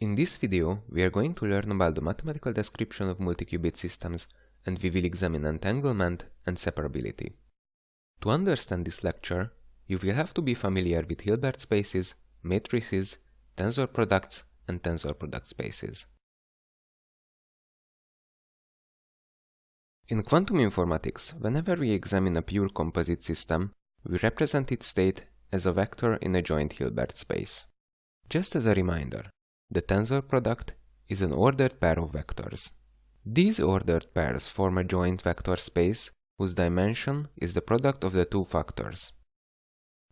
In this video, we are going to learn about the mathematical description of multi-qubit systems and we will examine entanglement and separability. To understand this lecture, you will have to be familiar with Hilbert spaces, matrices, tensor products and tensor product spaces. In quantum informatics, whenever we examine a pure composite system, we represent its state as a vector in a joint Hilbert space. Just as a reminder, the tensor product is an ordered pair of vectors. These ordered pairs form a joint vector space whose dimension is the product of the two factors.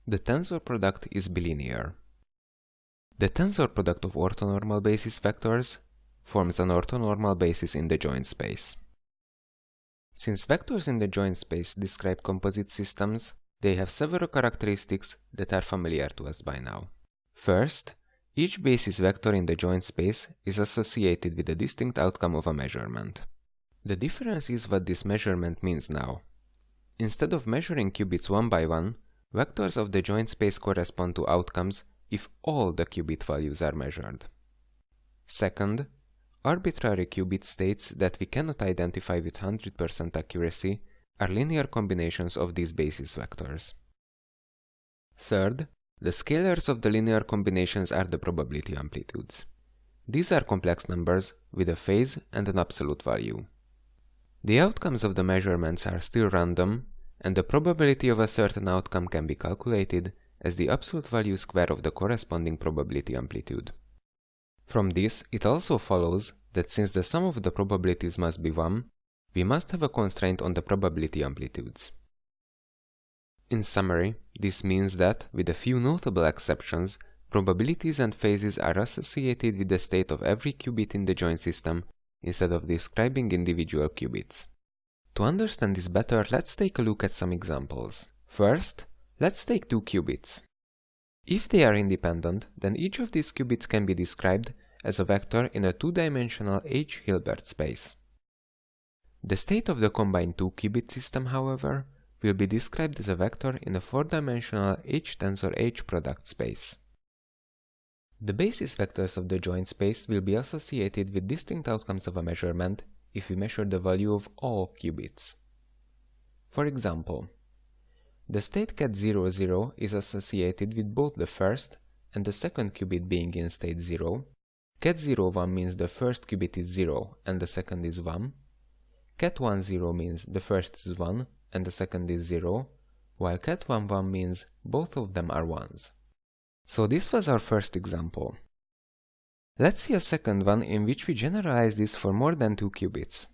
The tensor product is bilinear. The tensor product of orthonormal basis vectors forms an orthonormal basis in the joint space. Since vectors in the joint space describe composite systems, they have several characteristics that are familiar to us by now. First, each basis vector in the joint space is associated with a distinct outcome of a measurement. The difference is what this measurement means now. Instead of measuring qubits one by one, vectors of the joint space correspond to outcomes if all the qubit values are measured. Second, arbitrary qubit states that we cannot identify with 100% accuracy are linear combinations of these basis vectors. Third, the scalars of the linear combinations are the probability amplitudes. These are complex numbers with a phase and an absolute value. The outcomes of the measurements are still random, and the probability of a certain outcome can be calculated as the absolute value square of the corresponding probability amplitude. From this, it also follows that since the sum of the probabilities must be 1, we must have a constraint on the probability amplitudes. In summary, this means that, with a few notable exceptions, probabilities and phases are associated with the state of every qubit in the joint system instead of describing individual qubits. To understand this better, let's take a look at some examples. First, let's take two qubits. If they are independent, then each of these qubits can be described as a vector in a two-dimensional H Hilbert space. The state of the combined two-qubit system, however, will be described as a vector in a four-dimensional H-tensor H product space. The basis vectors of the joint space will be associated with distinct outcomes of a measurement if we measure the value of all qubits. For example, the state ket 0, 0 is associated with both the first and the second qubit being in state 0. Ket 0, 1 means the first qubit is 0 and the second is 1. Ket 1, 0 means the first is 1 and the second is 0, while ket 1 1 means both of them are 1s. So this was our first example. Let's see a second one in which we generalize this for more than 2 qubits.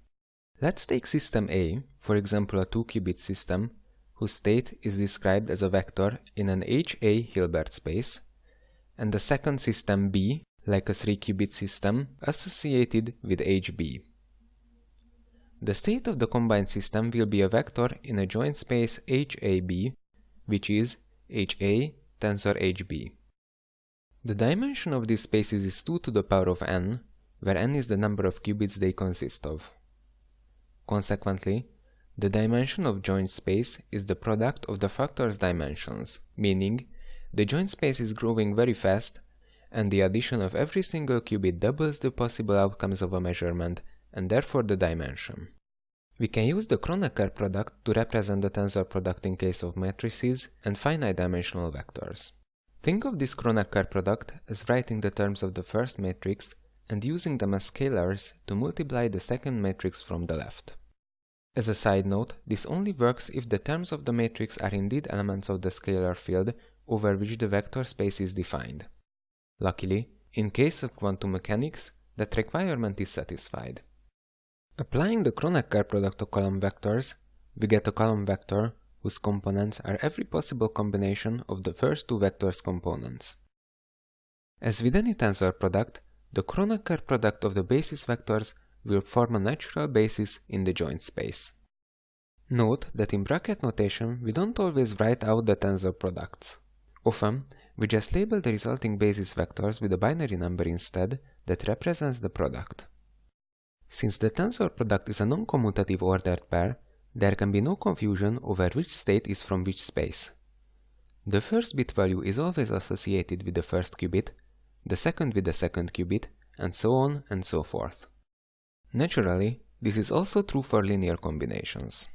Let's take system A, for example a 2-qubit system, whose state is described as a vector in an HA Hilbert space, and the second system B, like a 3-qubit system, associated with HB. The state of the combined system will be a vector in a joint space HAB, which is HA tensor HB. The dimension of these spaces is 2 to the power of n, where n is the number of qubits they consist of. Consequently, the dimension of joint space is the product of the factor's dimensions, meaning the joint space is growing very fast and the addition of every single qubit doubles the possible outcomes of a measurement and therefore the dimension. We can use the Kronecker product to represent the tensor product in case of matrices and finite dimensional vectors. Think of this Kronecker product as writing the terms of the first matrix and using them as scalars to multiply the second matrix from the left. As a side note, this only works if the terms of the matrix are indeed elements of the scalar field over which the vector space is defined. Luckily, in case of quantum mechanics, that requirement is satisfied. Applying the Kronecker product to column vectors, we get a column vector whose components are every possible combination of the first two vectors' components. As with any tensor product, the Kronecker product of the basis vectors will form a natural basis in the joint space. Note that in bracket notation we don't always write out the tensor products. Often, we just label the resulting basis vectors with a binary number instead that represents the product. Since the tensor product is a non-commutative ordered pair, there can be no confusion over which state is from which space. The first bit value is always associated with the first qubit, the second with the second qubit, and so on and so forth. Naturally, this is also true for linear combinations.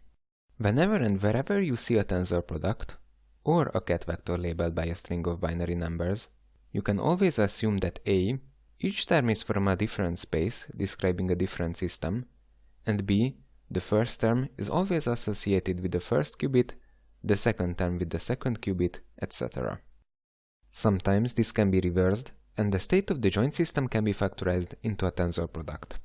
Whenever and wherever you see a tensor product, or a ket vector labeled by a string of binary numbers, you can always assume that A, each term is from a different space, describing a different system, and B, the first term is always associated with the first qubit, the second term with the second qubit, etc. Sometimes this can be reversed, and the state of the joint system can be factorized into a tensor product.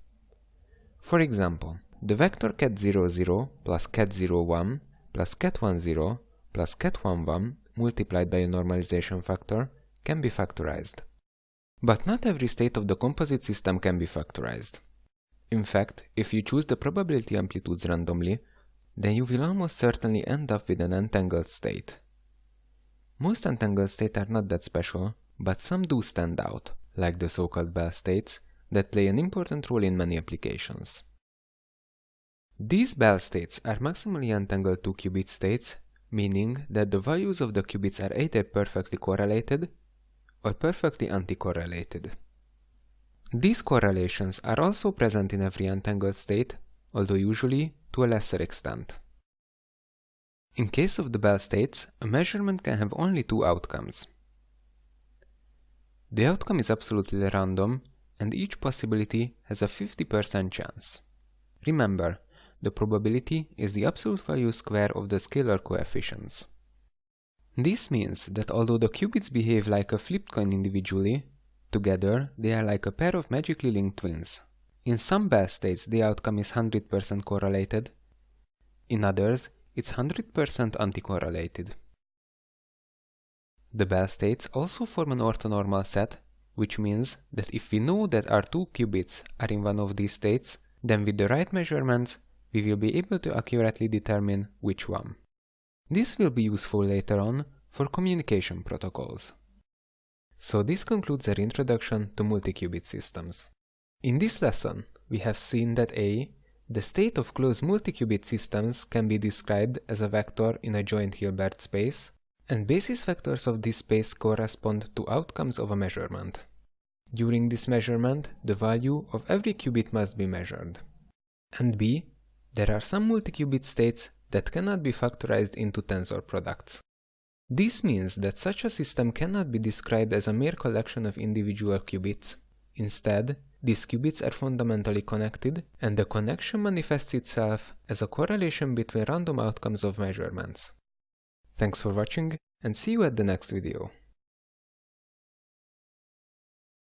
For example, the vector ket00 plus ket01 plus ket10 plus ket11 multiplied by a normalization factor can be factorized. But not every state of the composite system can be factorized. In fact, if you choose the probability amplitudes randomly, then you will almost certainly end up with an entangled state. Most entangled states are not that special, but some do stand out, like the so-called Bell states, that play an important role in many applications. These Bell states are maximally entangled 2-qubit states, meaning that the values of the qubits are either perfectly correlated or perfectly anticorrelated. These correlations are also present in every entangled state, although usually to a lesser extent. In case of the Bell states, a measurement can have only two outcomes. The outcome is absolutely random, and each possibility has a 50% chance. Remember, the probability is the absolute value square of the scalar coefficients. This means that although the qubits behave like a flipped coin individually, together they are like a pair of magically linked twins. In some Bell states the outcome is 100% correlated, in others it's 100% anticorrelated. The Bell states also form an orthonormal set, which means that if we know that our two qubits are in one of these states, then with the right measurements, we will be able to accurately determine which one. This will be useful later on for communication protocols. So this concludes our introduction to multi-qubit systems. In this lesson, we have seen that A, the state of closed multi-qubit systems can be described as a vector in a joint Hilbert space, and basis vectors of this space correspond to outcomes of a measurement. During this measurement, the value of every qubit must be measured. And b, there are some multi-qubit states that cannot be factorized into tensor products. This means that such a system cannot be described as a mere collection of individual qubits. Instead, these qubits are fundamentally connected, and the connection manifests itself as a correlation between random outcomes of measurements. Thanks for watching, and see you at the next video.